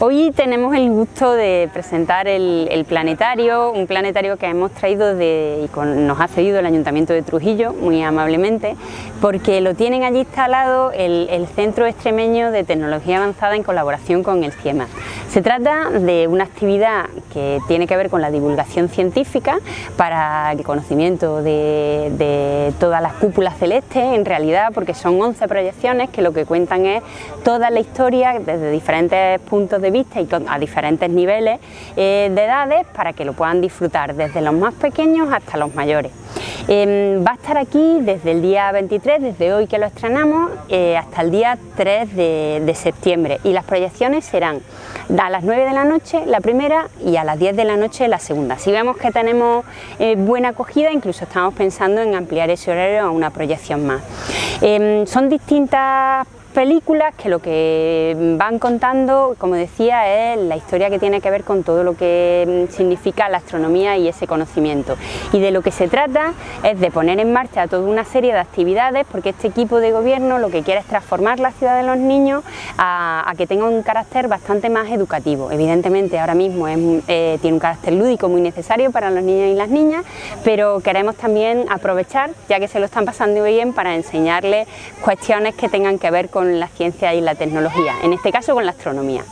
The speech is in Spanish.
Hoy tenemos el gusto de presentar el, planetario, un planetario que hemos traído de, y nos ha cedido el Ayuntamiento de Trujillo, muy amablemente, porque lo tienen allí instalado el, Centro Extremeño de Tecnología Avanzada en colaboración con el CIEMA. Se trata de una actividad que tiene que ver con la divulgación científica para el conocimiento de, todas las cúpulas celestes, en realidad, porque son 11 proyecciones que lo que cuentan es toda la historia desde diferentes puntos de vista y a diferentes niveles eh, de edades para que lo puedan disfrutar desde los más pequeños hasta los mayores. Em, va a estar aquí desde el día 23, desde hoy que lo estrenamos, eh, hasta el día 3 de, septiembre y las proyecciones serán a las 9 de la noche la primera y a las 10 de la noche la segunda. Si vemos que tenemos eh, buena acogida, incluso estamos pensando en ampliar ese horario a una proyección más. Em, son distintas películas que lo que van contando, como decía, es la historia que tiene que ver con todo lo que mm, significa la astronomía y ese conocimiento. Y de lo que se trata es de poner en marcha toda una serie de actividades, porque este equipo de gobierno lo que quiere es transformar la ciudad de los niños a, que tenga un carácter bastante más educativo. Evidentemente ahora mismo eh, tiene un carácter lúdico muy necesario para los niños y las niñas, pero queremos también aprovechar, ya que se lo están pasando bien, para enseñarles cuestiones que tengan que ver con con la ciencia y la tecnología, en este caso con la astronomía.